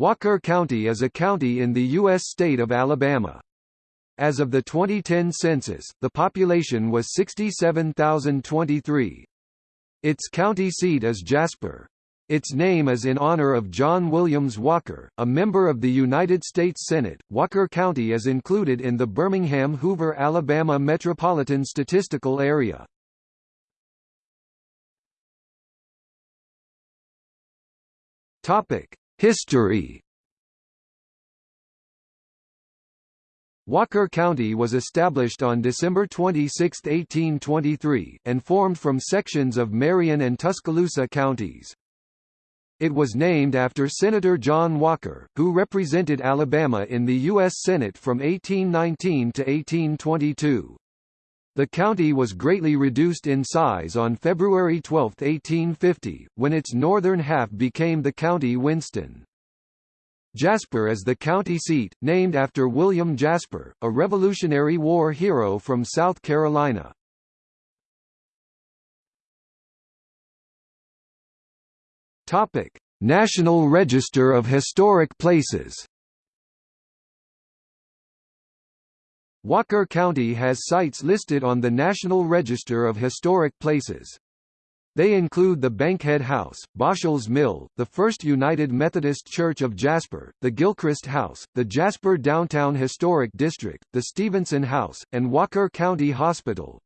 Walker County is a county in the U.S. state of Alabama. As of the 2010 census, the population was 67,023. Its county seat is Jasper. Its name is in honor of John Williams Walker, a member of the United States Senate. Walker County is included in the Birmingham-Hoover, Alabama Metropolitan Statistical Area. Topic: History Walker County was established on December 26, 1823, and formed from sections of Marion and Tuscaloosa counties. It was named after Senator John Walker, who represented Alabama in the U.S. Senate from 1819 to 1822. The county was greatly reduced in size on February 12, 1850, when its northern half became the county Winston. Jasper is the county seat, named after William Jasper, a Revolutionary War hero from South Carolina. Topic: National Register of Historic Places. Walker County has sites listed on the National Register of Historic Places. They include the Bankhead House, Boshell's Mill, the First United Methodist Church of Jasper, the Gilchrist House, the Jasper Downtown Historic District, the Stevenson House, and Walker County Hospital.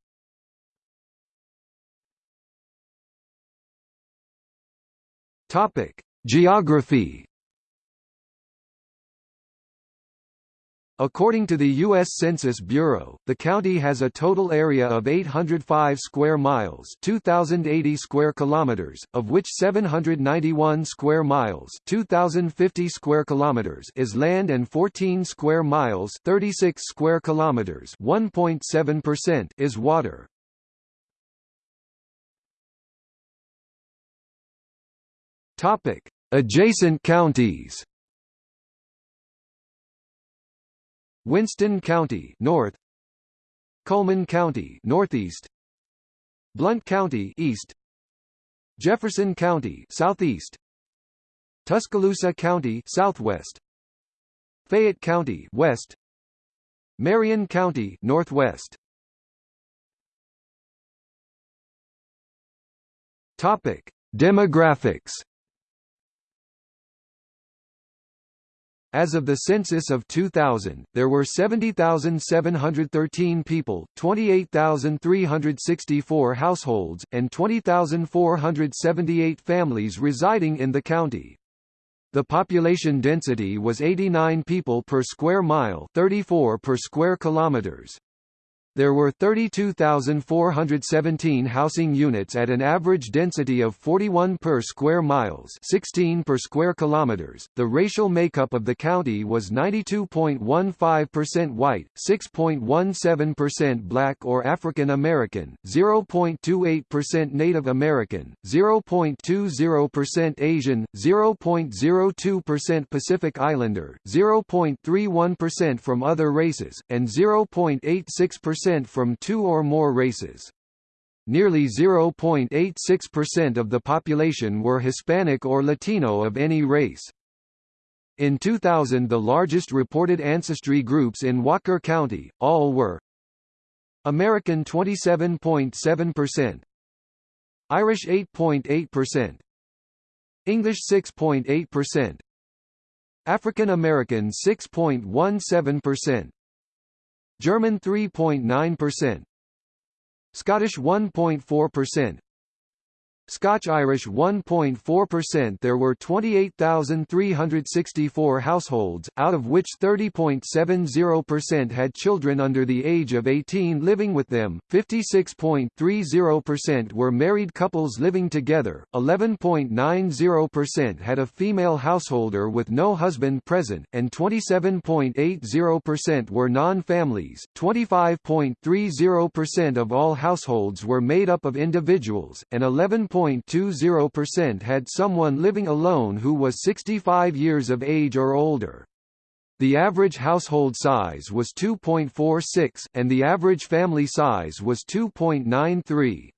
Topic: Geography According to the U.S. Census Bureau, the county has a total area of 805 square miles 2,080 square kilometers, of which 791 square miles 2,050 square kilometers is land and 14 square miles 36 square kilometers 1.7% is water. Adjacent counties Winston County North. Cullman County Northeast. Blount County East. Jefferson County Southeast. Tuscaloosa County Southwest. Fayette County West. Marion County Northwest. Topic Demographics As of the census of 2000, there were 70,713 people, 28,364 households, and 20,478 families residing in the county. The population density was 89 people per square mile 34 per square kilometers. There were 32,417 housing units at an average density of 41 per square miles, 16 per square kilometers. The racial makeup of the county was 92.15% white, 6.17% black or African American, 0.28% Native American, 0.20% Asian, 0.02% Pacific Islander, 0.31% from other races, and 0.86% percent from two or more races. Nearly 0.86% of the population were Hispanic or Latino of any race. In 2000 the largest reported ancestry groups in Walker County, all were American 27.7%, Irish 8.8%, English 6.8%, African American 6.17%, German 3.9%, Scottish 1.4%, Scotch-Irish 1.4% There were 28,364 households, out of which 30.70% had children under the age of 18 living with them, 56.30% were married couples living together, 11.90% had a female householder with no husband present, and 27.80% were non-families. 25.30% of all households were made up of individuals, and 11 1.20% had someone living alone who was 65 years of age or older. The average household size was 2.46, and the average family size was 2.93.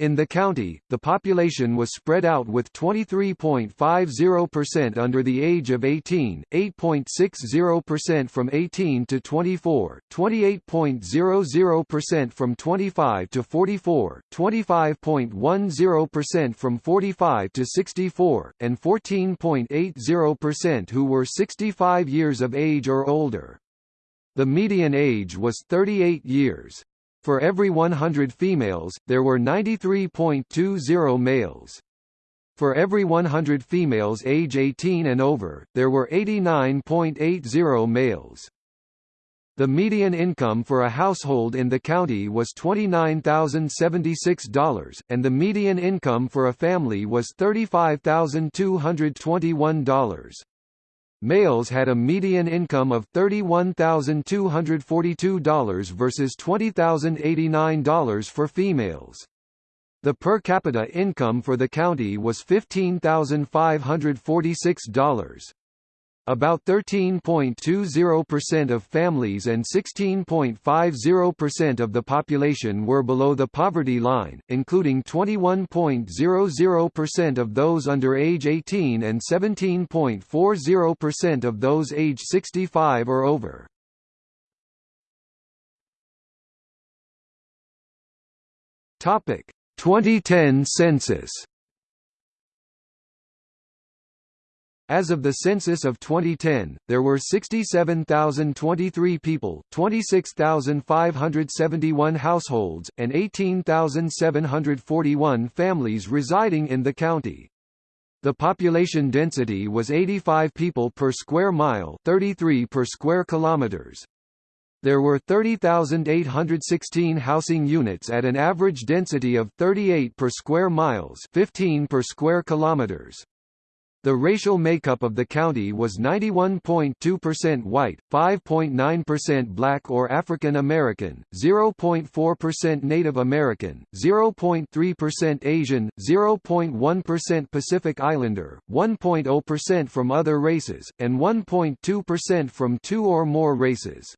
In the county, the population was spread out with 23.50% under the age of 18, 8.60% from 18 to 24, 28.00% from 25 to 44, 25.10% from 45 to 64, and 14.80% who were 65 years of age or older. The median age was 38 years. For every 100 females, there were 93.20 males. For every 100 females age 18 and over, there were 89.80 males. The median income for a household in the county was $29,076, and the median income for a family was $35,221. Males had a median income of $31,242 versus $20,089 for females. The per capita income for the county was $15,546. About 13.20% of families and 16.50% of the population were below the poverty line, including 21.00% of those under age 18 and 17.40% of those age 65 or over. Topic: 2010 census As of the census of 2010, there were 67,023 people, 26,571 households, and 18,741 families residing in the county. The population density was 85 people per square mile, 33 per square kilometers. There were 30,816 housing units at an average density of 38 per square miles, 15 per square kilometers. The racial makeup of the county was 91.2% white, 5.9% black or African American, 0.4% Native American, 0.3% Asian, 0.1% Pacific Islander, 1.0% from other races, and 1.2% from two or more races.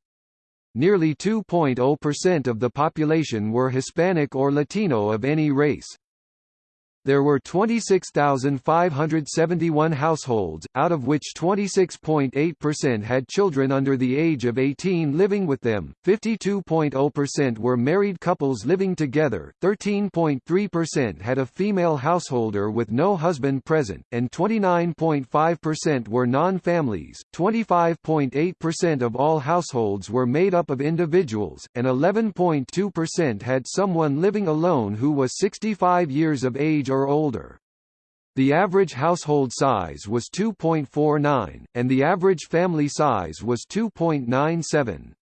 Nearly 2.0% of the population were Hispanic or Latino of any race. There were 26,571 households, out of which 26.8% had children under the age of 18 living with them, 52.0% were married couples living together, 13.3% had a female householder with no husband present, and 29.5% were non-families, 25.8% of all households were made up of individuals, and 11.2% had someone living alone who was 65 years of age or older. The average household size was 2.49, and the average family size was 2.97.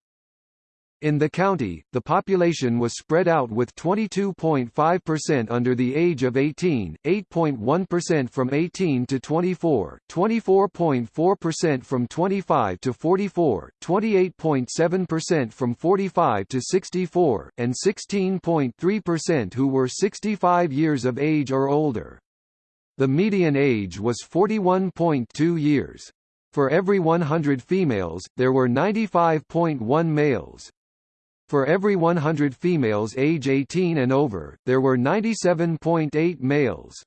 In the county, the population was spread out with 22.5% under the age of 18, 8.1% from 18 to 24, 24.4% from 25 to 44, 28.7% from 45 to 64, and 16.3% who were 65 years of age or older. The median age was 41.2 years. For every 100 females, there were 95.1 males. For every 100 females age 18 and over, there were 97.8 males.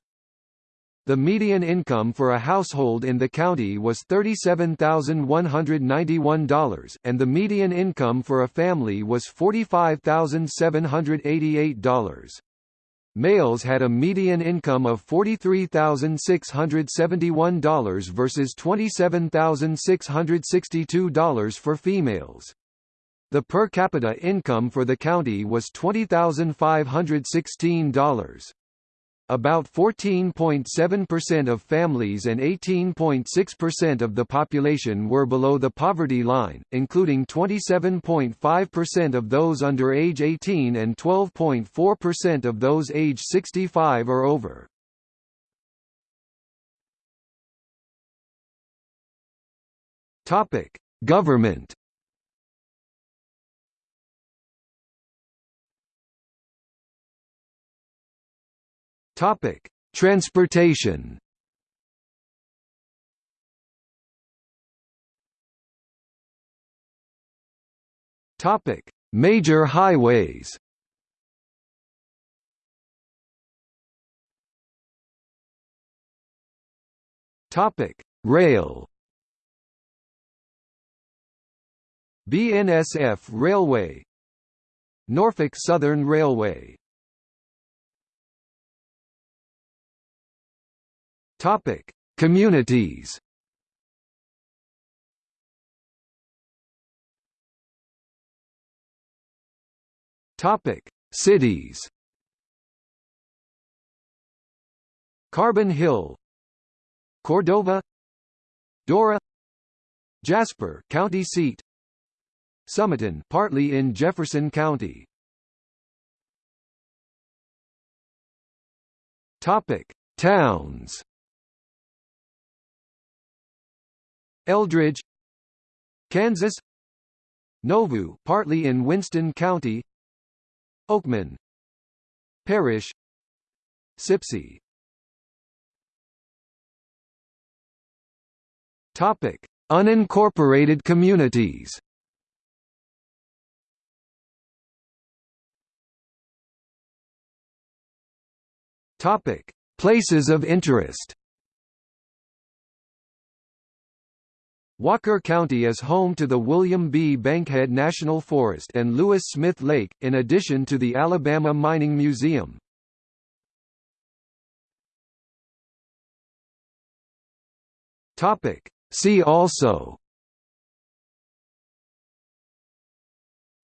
The median income for a household in the county was $37,191, and the median income for a family was $45,788. Males had a median income of $43,671 versus $27,662 for females. The per capita income for the county was $20,516. About 14.7% of families and 18.6% of the population were below the poverty line, including 27.5% of those under age 18 and 12.4% of those age 65 or over. Government Topic: Transportation. Topic: Major highways. Topic: Rail. BNSF Railway Norfolk Southern Railway Topic: Communities. Topic: Cities. Carbon Hill, Cordova, Dora, Jasper, county seat. Sumiton, partly in Jefferson County. Topic: Towns. Eldridge, Kansas. Nauvoo partly in Winston County. Oakman, Parrish. Sipsey. Topic: Unincorporated communities. Topic: Places of interest. Walker County is home to the William B. Bankhead National Forest and Lewis Smith Lake, in addition to the Alabama Mining Museum. Topic: See also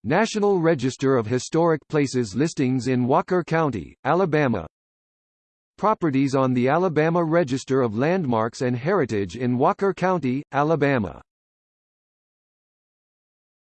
National Register of Historic Places listings in Walker County, Alabama Properties on the Alabama Register of Landmarks and Heritage in Walker County, Alabama